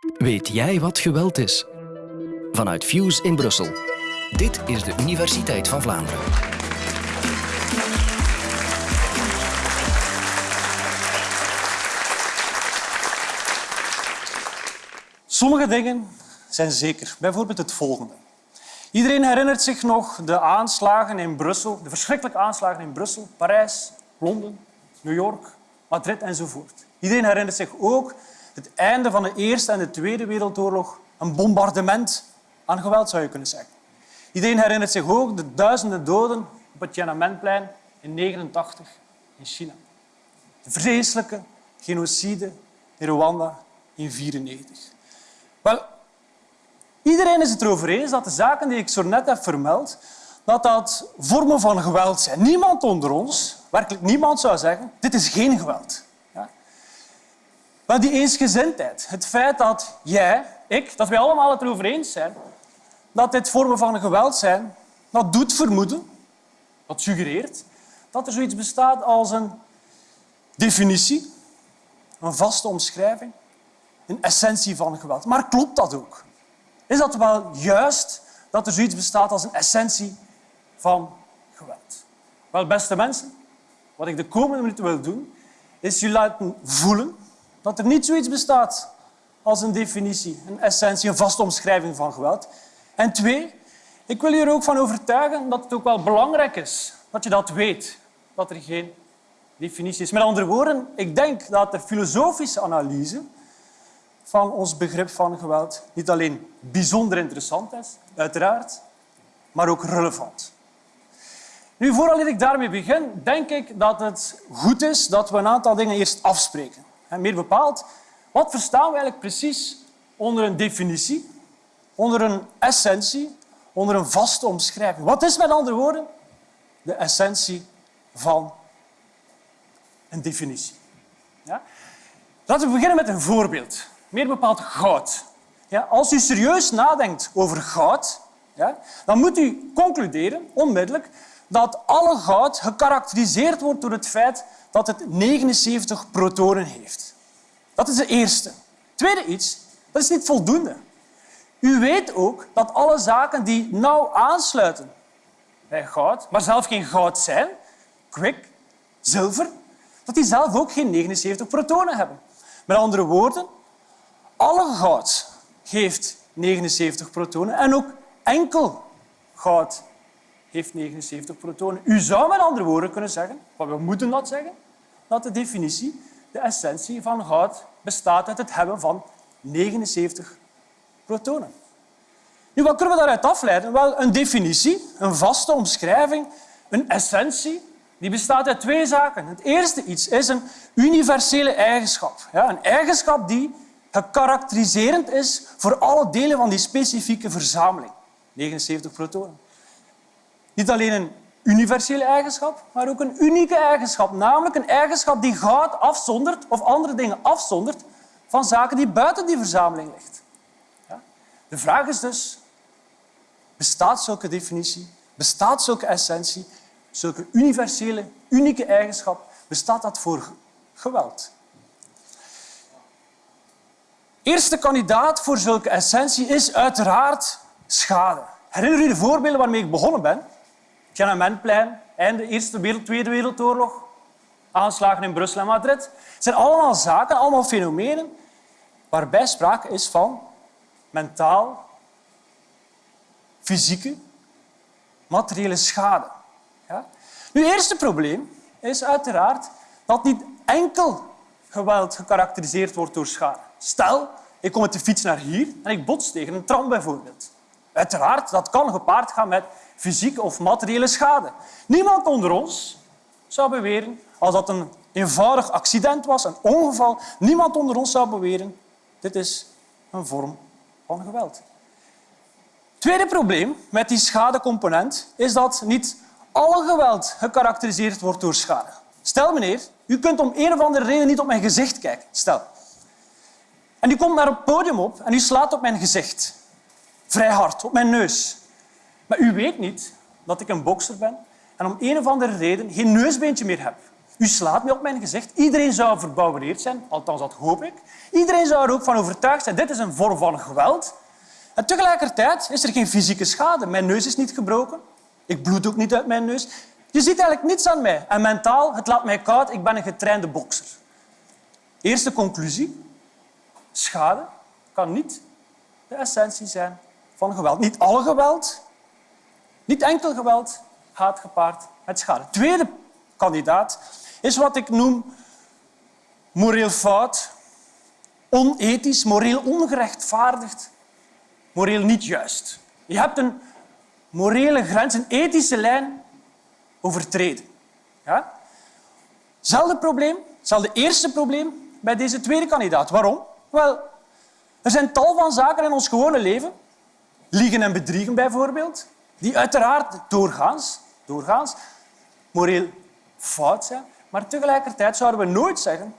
Weet jij wat geweld is? Vanuit Fuse in Brussel. Dit is de Universiteit van Vlaanderen. Sommige dingen zijn zeker. Bijvoorbeeld het volgende. Iedereen herinnert zich nog de aanslagen in Brussel, de verschrikkelijke aanslagen in Brussel, Parijs, Londen, New York, Madrid enzovoort. Iedereen herinnert zich ook het einde van de Eerste en de Tweede Wereldoorlog, een bombardement aan geweld zou je kunnen zeggen. Iedereen herinnert zich ook de duizenden doden op het Tiananmenplein in 1989 in China. De vreselijke genocide in Rwanda in 1994. Wel, iedereen is het erover eens dat de zaken die ik zo net heb vermeld, dat dat vormen van geweld zijn. Niemand onder ons, werkelijk niemand, zou zeggen dit is geen geweld. Maar die eensgezindheid, het feit dat jij, ik, dat wij allemaal het erover eens zijn dat dit vormen van geweld zijn, dat doet vermoeden, dat suggereert dat er zoiets bestaat als een definitie, een vaste omschrijving, een essentie van geweld. Maar klopt dat ook? Is dat wel juist dat er zoiets bestaat als een essentie van geweld? Wel, beste mensen, wat ik de komende minuten wil doen, is jullie laten voelen dat er niet zoiets bestaat als een definitie, een essentie, een vaste omschrijving van geweld. En twee, ik wil je er ook van overtuigen dat het ook wel belangrijk is dat je dat weet, dat er geen definitie is. Met andere woorden, ik denk dat de filosofische analyse van ons begrip van geweld niet alleen bijzonder interessant is, uiteraard, maar ook relevant. Nu, voordat ik daarmee begin, denk ik dat het goed is dat we een aantal dingen eerst afspreken. Meer bepaald, wat verstaan we eigenlijk precies onder een definitie, onder een essentie, onder een vaste omschrijving? Wat is met andere woorden de essentie van een definitie? Ja? Laten we beginnen met een voorbeeld meer bepaald goud. Ja, als u serieus nadenkt over goud, ja, dan moet u concluderen, onmiddellijk, dat alle goud gekarakteriseerd wordt door het feit dat het 79 protonen heeft. Dat is de eerste. Tweede iets, dat is niet voldoende. U weet ook dat alle zaken die nauw aansluiten bij goud, maar zelf geen goud zijn, kwik, zilver, dat die zelf ook geen 79 protonen hebben. Met andere woorden, alle goud geeft 79 protonen en ook enkel goud heeft 79 protonen. U zou met andere woorden kunnen zeggen, maar we moeten dat zeggen, dat de definitie, de essentie van goud, bestaat uit het hebben van 79 protonen. Nu, wat kunnen we daaruit afleiden? Wel, een definitie, een vaste omschrijving, een essentie, die bestaat uit twee zaken. Het eerste iets is een universele eigenschap. Ja, een eigenschap die gekarakteriserend is voor alle delen van die specifieke verzameling. 79 protonen. Niet alleen een universele eigenschap, maar ook een unieke eigenschap. Namelijk een eigenschap die goud afzondert of andere dingen afzondert van zaken die buiten die verzameling ligt. De vraag is dus, bestaat zulke definitie, bestaat zulke essentie, zulke universele, unieke eigenschap, bestaat dat voor geweld? eerste kandidaat voor zulke essentie is uiteraard schade. Herinner u de voorbeelden waarmee ik begonnen ben? Tiananmenplein, einde Eerste Wereld, Tweede Wereldoorlog, aanslagen in Brussel en Madrid. Het zijn allemaal zaken, allemaal fenomenen waarbij sprake is van mentaal, fysieke, materiële schade. Ja? Nu, het eerste probleem is uiteraard dat niet enkel geweld gekarakteriseerd wordt door schade. Stel, ik kom met de fiets naar hier en ik bots tegen een tram bijvoorbeeld. Uiteraard, dat kan gepaard gaan met fysieke of materiële schade. Niemand onder ons zou beweren, als dat een eenvoudig accident was, een ongeval, niemand onder ons zou beweren, dit is een vorm van geweld. Tweede probleem met die schadecomponent is dat niet alle geweld gekarakteriseerd wordt door schade. Stel, meneer, u kunt om een of andere reden niet op mijn gezicht kijken. Stel. En u komt naar het podium op en u slaat op mijn gezicht. Vrij hard, op mijn neus. Maar u weet niet dat ik een bokser ben en om een of andere reden geen neusbeentje meer heb. U slaat me op mijn gezicht. Iedereen zou verbouwereerd zijn, althans dat hoop ik. Iedereen zou er ook van overtuigd zijn, dit is een vorm van geweld. En tegelijkertijd is er geen fysieke schade. Mijn neus is niet gebroken. Ik bloed ook niet uit mijn neus. Je ziet eigenlijk niets aan mij. En mentaal, het laat mij koud. Ik ben een getrainde bokser. Eerste conclusie. Schade kan niet de essentie zijn van geweld. Niet alle geweld, niet enkel geweld gaat gepaard met schade. Tweede kandidaat is wat ik noem moreel fout, onethisch, moreel ongerechtvaardigd, moreel niet juist. Je hebt een morele grens, een ethische lijn overtreden. Ja? Zelfde probleem, hetzelfde eerste probleem bij deze tweede kandidaat. Waarom? Wel, er zijn tal van zaken in ons gewone leven, liegen en bedriegen bijvoorbeeld, die uiteraard doorgaans, doorgaans moreel fout zijn. Maar tegelijkertijd zouden we nooit zeggen,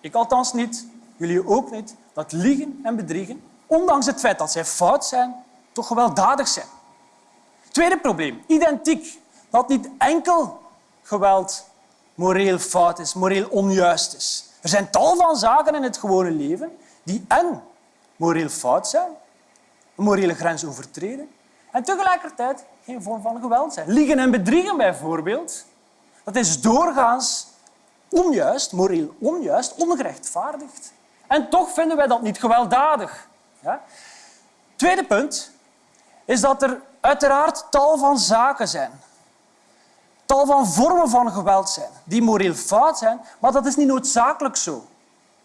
ik althans niet, jullie ook niet, dat liegen en bedriegen, ondanks het feit dat zij fout zijn, toch gewelddadig zijn. Tweede probleem, identiek. Dat niet enkel geweld moreel fout is, moreel onjuist is. Er zijn tal van zaken in het gewone leven die en moreel fout zijn, een morele grens overtreden, en tegelijkertijd geen vorm van geweld zijn. Liegen en bedriegen bijvoorbeeld, dat is doorgaans onjuist, moreel onjuist, ongerechtvaardigd. En toch vinden wij dat niet gewelddadig. Ja? Tweede punt is dat er uiteraard tal van zaken zijn, tal van vormen van geweld zijn, die moreel fout zijn, maar dat is niet noodzakelijk zo.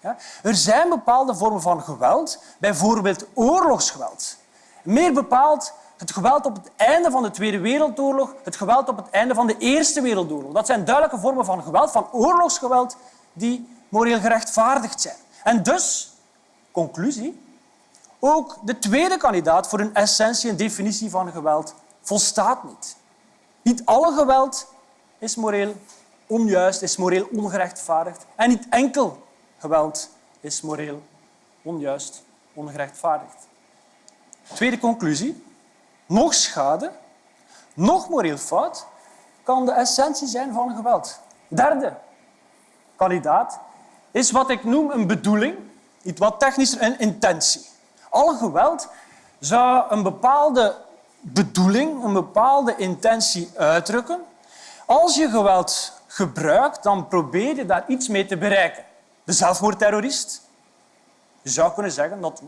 Ja? Er zijn bepaalde vormen van geweld, bijvoorbeeld oorlogsgeweld. Meer bepaald het geweld op het einde van de Tweede Wereldoorlog, het geweld op het einde van de Eerste Wereldoorlog. Dat zijn duidelijke vormen van geweld, van oorlogsgeweld, die moreel gerechtvaardigd zijn. En dus, conclusie, ook de tweede kandidaat voor een essentie en definitie van geweld volstaat niet. Niet alle geweld is moreel onjuist, is moreel ongerechtvaardigd. En niet enkel geweld is moreel onjuist, ongerechtvaardigd. Tweede conclusie nog schade, nog moreel fout, kan de essentie zijn van geweld. Derde kandidaat is wat ik noem een bedoeling, iets wat technischer, een intentie. Alle geweld zou een bepaalde bedoeling, een bepaalde intentie uitdrukken. Als je geweld gebruikt, dan probeer je daar iets mee te bereiken. De zelfmoordterrorist. Je zou kunnen zeggen dat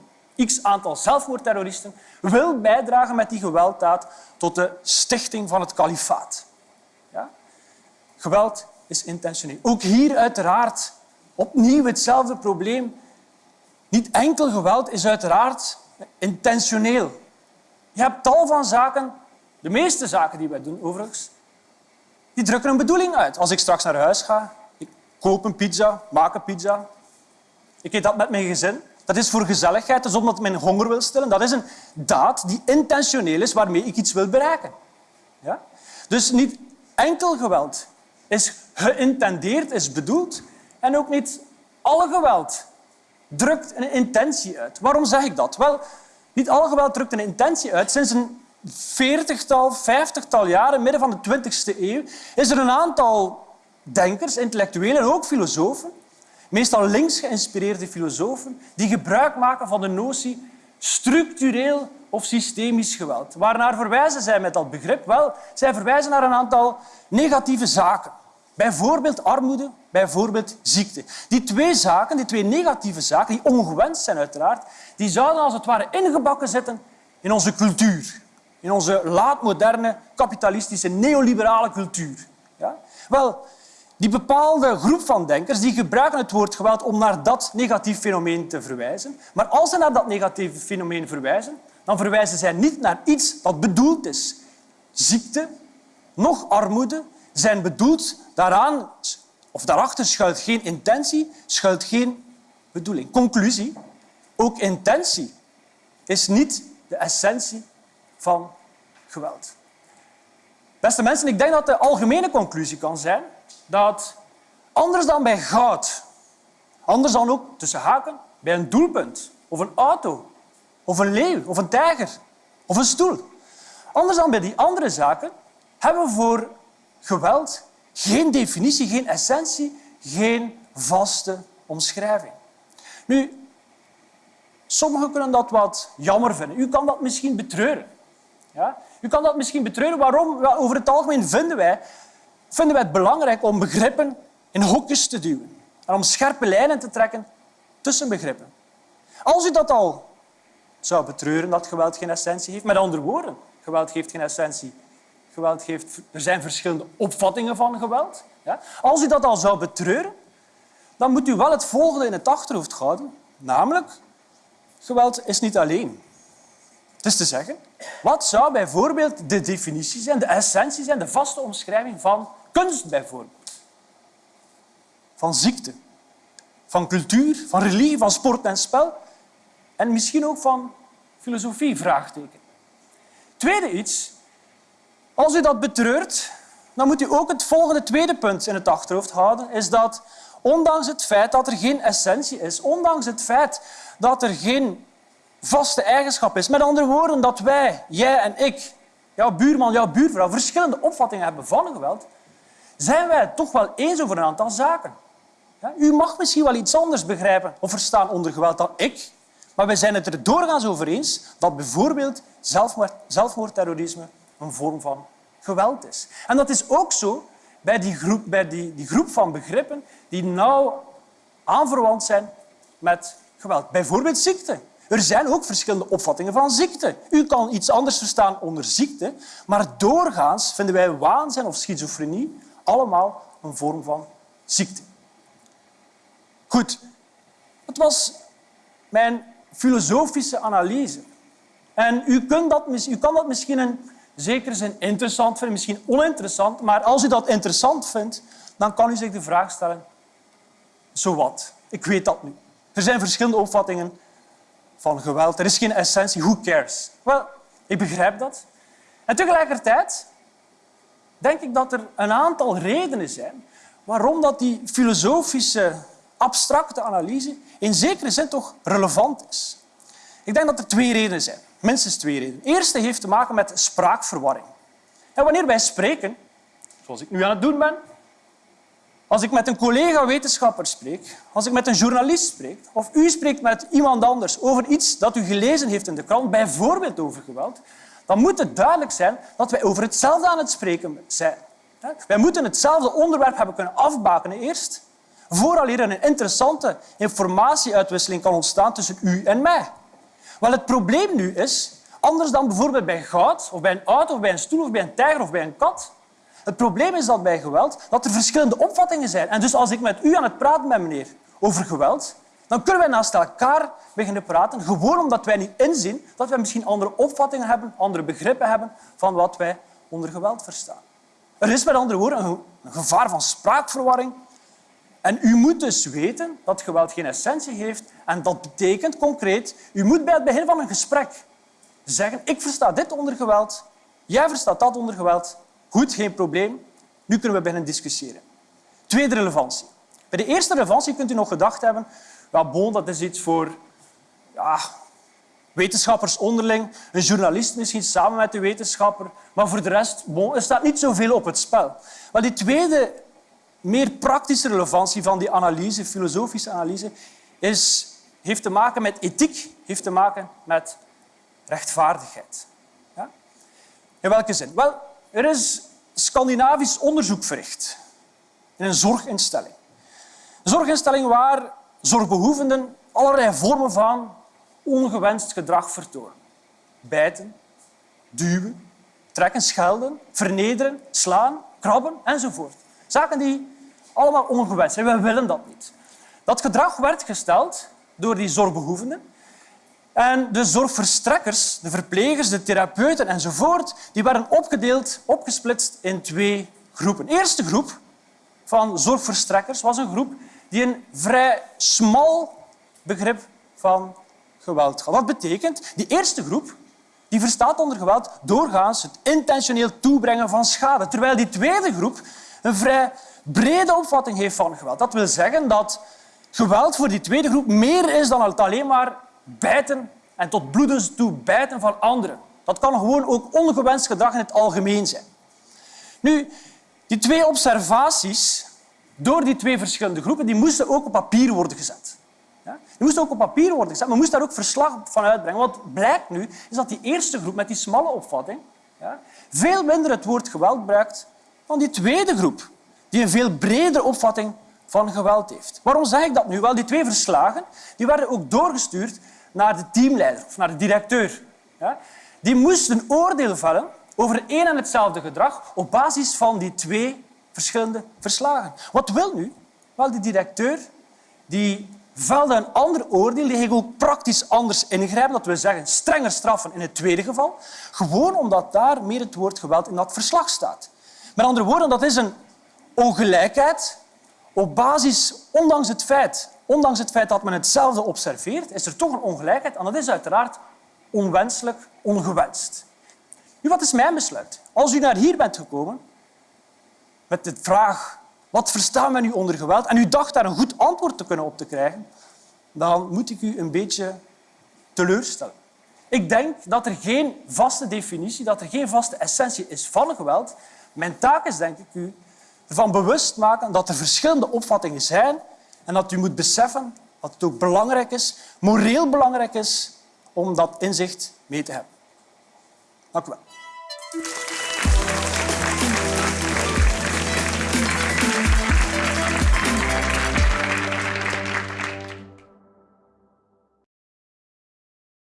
x aantal zelfmoordterroristen wil bijdragen met die gewelddaad tot de stichting van het kalifaat. Ja? Geweld is intentioneel. Ook hier uiteraard opnieuw hetzelfde probleem. Niet enkel geweld is uiteraard intentioneel. Je hebt tal van zaken, de meeste zaken die wij doen overigens, die drukken een bedoeling uit. Als ik straks naar huis ga, ik koop een pizza, maak een pizza, ik eet dat met mijn gezin, dat is voor gezelligheid, dat is omdat men honger wil stillen. Dat is een daad die intentioneel is, waarmee ik iets wil bereiken. Ja? Dus niet enkel geweld is geïntendeerd, is bedoeld. En ook niet alle geweld drukt een intentie uit. Waarom zeg ik dat? Wel, niet alle geweld drukt een intentie uit. Sinds een veertigtal, vijftigtal jaren, midden van de twintigste eeuw, is er een aantal denkers, intellectuelen en ook filosofen meestal links geïnspireerde filosofen, die gebruik maken van de notie structureel of systemisch geweld. Waarnaar verwijzen zij met dat begrip? Wel, zij verwijzen naar een aantal negatieve zaken. Bijvoorbeeld armoede, bijvoorbeeld ziekte. Die twee zaken, die twee negatieve zaken, die ongewenst zijn uiteraard, die zouden als het ware ingebakken zitten in onze cultuur. In onze laatmoderne, kapitalistische, neoliberale cultuur. Ja? Wel, die bepaalde groep van denkers die gebruiken het woord geweld om naar dat negatief fenomeen te verwijzen. Maar als ze naar dat negatieve fenomeen verwijzen, dan verwijzen zij niet naar iets dat bedoeld is. Ziekte, nog armoede zijn bedoeld daaraan, of daarachter schuilt geen intentie, schuilt geen bedoeling. Conclusie, ook intentie is niet de essentie van geweld. Beste mensen, ik denk dat de algemene conclusie kan zijn dat anders dan bij goud, anders dan ook tussen haken bij een doelpunt of een auto of een leeuw of een tijger of een stoel, anders dan bij die andere zaken hebben we voor geweld Geen definitie, geen essentie, geen vaste omschrijving. Nu, sommigen kunnen dat wat jammer vinden. U kan dat misschien betreuren. Ja? U kan dat misschien betreuren. Waarom? Over het algemeen vinden wij, vinden wij het belangrijk om begrippen in hokjes te duwen en om scherpe lijnen te trekken tussen begrippen. Als u dat al zou betreuren dat geweld geen essentie heeft, met andere woorden, geweld geeft geen essentie. Geweld geeft, er zijn verschillende opvattingen van geweld. Ja? Als u dat al zou betreuren, dan moet u wel het volgende in het achterhoofd houden. Namelijk, geweld is niet alleen. Het is te zeggen, wat zou bijvoorbeeld de definitie zijn, de essentie zijn, de vaste omschrijving van kunst bijvoorbeeld? Van ziekte, van cultuur, van religie, van sport en spel en misschien ook van filosofie? Vraagteken. Tweede iets, als u dat betreurt, dan moet u ook het volgende tweede punt in het achterhoofd houden, is dat ondanks het feit dat er geen essentie is, ondanks het feit dat er geen vaste eigenschap is, met andere woorden dat wij, jij en ik, jouw buurman, jouw buurvrouw, verschillende opvattingen hebben van geweld, zijn wij het toch wel eens over een aantal zaken. U mag misschien wel iets anders begrijpen of verstaan onder geweld dan ik, maar wij zijn het er doorgaans over eens dat bijvoorbeeld zelfmoord, zelfmoordterrorisme een vorm van geweld is. En dat is ook zo bij die groep, bij die, die groep van begrippen die nauw aanverwant zijn met geweld. Bijvoorbeeld ziekte. Er zijn ook verschillende opvattingen van ziekte. U kan iets anders verstaan onder ziekte, maar doorgaans vinden wij waanzin of schizofrenie allemaal een vorm van ziekte. Goed, het was mijn filosofische analyse. En u, kunt dat, u kan dat misschien in zekere zin interessant vinden, misschien oninteressant, maar als u dat interessant vindt, dan kan u zich de vraag stellen, zo wat? Ik weet dat nu. Er zijn verschillende opvattingen van geweld. Er is geen essentie. Who cares? Wel, ik begrijp dat. En tegelijkertijd denk ik dat er een aantal redenen zijn waarom dat die filosofische abstracte analyse in zekere zin toch relevant is. Ik denk dat er twee redenen zijn. Minstens twee redenen. De eerste heeft te maken met spraakverwarring. En wanneer wij spreken, zoals ik nu aan het doen ben, als ik met een collega-wetenschapper spreek, als ik met een journalist spreek, of u spreekt met iemand anders over iets dat u gelezen heeft in de krant, bijvoorbeeld over geweld, dan moet het duidelijk zijn dat wij over hetzelfde aan het spreken zijn. Wij moeten hetzelfde onderwerp hebben kunnen afbakenen eerst, vooraleer er een interessante informatieuitwisseling kan ontstaan tussen u en mij. Wel, het probleem nu is, anders dan bijvoorbeeld bij goud, of bij een auto, of bij een stoel, of bij een tijger of bij een kat, het probleem is dat bij geweld dat er verschillende opvattingen zijn. En dus als ik met u aan het praten ben, meneer, over geweld, dan kunnen wij naast elkaar beginnen praten, gewoon omdat wij niet inzien dat wij misschien andere opvattingen hebben, andere begrippen hebben van wat wij onder geweld verstaan. Er is met andere woorden een gevaar van spraakverwarring. En u moet dus weten dat geweld geen essentie heeft. En dat betekent concreet, u moet bij het begin van een gesprek zeggen ik versta dit onder geweld, jij verstaat dat onder geweld Goed, geen probleem. Nu kunnen we beginnen discussiëren. Tweede relevantie. Bij de eerste relevantie kunt u nog gedacht hebben, ja, bon, dat is iets voor ja, wetenschappers onderling, een journalist misschien samen met de wetenschapper, maar voor de rest bon, er staat niet zoveel op het spel. Maar die tweede, meer praktische relevantie van die analyse, filosofische analyse, is, heeft te maken met ethiek, heeft te maken met rechtvaardigheid. Ja? In welke zin? Wel, er is Scandinavisch onderzoek verricht in een zorginstelling. Een zorginstelling waar zorgbehoevenden allerlei vormen van ongewenst gedrag vertonen. Bijten, duwen, trekken, schelden, vernederen, slaan, krabben enzovoort. Zaken die allemaal ongewenst zijn. We willen dat niet. Dat gedrag werd gesteld door die zorgbehoevenden en de zorgverstrekkers, de verplegers, de therapeuten enzovoort, die werden opgedeeld, opgesplitst in twee groepen. De eerste groep van zorgverstrekkers was een groep die een vrij smal begrip van geweld had. Wat betekent? Die eerste groep die verstaat onder geweld doorgaans het intentioneel toebrengen van schade, terwijl die tweede groep een vrij brede opvatting heeft van geweld. Dat wil zeggen dat geweld voor die tweede groep meer is dan het alleen maar bijten en tot bloedens toe bijten van anderen. Dat kan gewoon ook ongewenst gedrag in het algemeen zijn. Nu, Die twee observaties door die twee verschillende groepen die moesten ook op papier worden gezet. Ja? Die moesten ook op papier worden gezet, maar moest daar ook verslag van uitbrengen. Wat blijkt nu, is dat die eerste groep met die smalle opvatting ja, veel minder het woord geweld gebruikt dan die tweede groep, die een veel bredere opvatting van geweld heeft. Waarom zeg ik dat nu? Wel, die twee verslagen die werden ook doorgestuurd naar de teamleider of naar de directeur. Ja? Die moesten oordeel vellen over één en hetzelfde gedrag op basis van die twee verschillende verslagen. Wat wil nu? Wel, de directeur die velde een ander oordeel, die ging ook praktisch anders ingrijpen. Dat wil zeggen, strenger straffen in het tweede geval. Gewoon omdat daar meer het woord geweld in dat verslag staat. Met andere woorden, dat is een ongelijkheid op basis, ondanks het feit, ondanks het feit dat men hetzelfde observeert, is er toch een ongelijkheid en dat is uiteraard onwenselijk, ongewenst. Nu, wat is mijn besluit? Als u naar hier bent gekomen met de vraag wat verstaan we nu onder geweld en u dacht daar een goed antwoord te kunnen op te krijgen, dan moet ik u een beetje teleurstellen. Ik denk dat er geen vaste definitie, dat er geen vaste essentie is van geweld. Mijn taak is, denk ik, u ervan bewust maken dat er verschillende opvattingen zijn en dat u moet beseffen dat het ook belangrijk is, moreel belangrijk is, om dat inzicht mee te hebben. Dank u wel.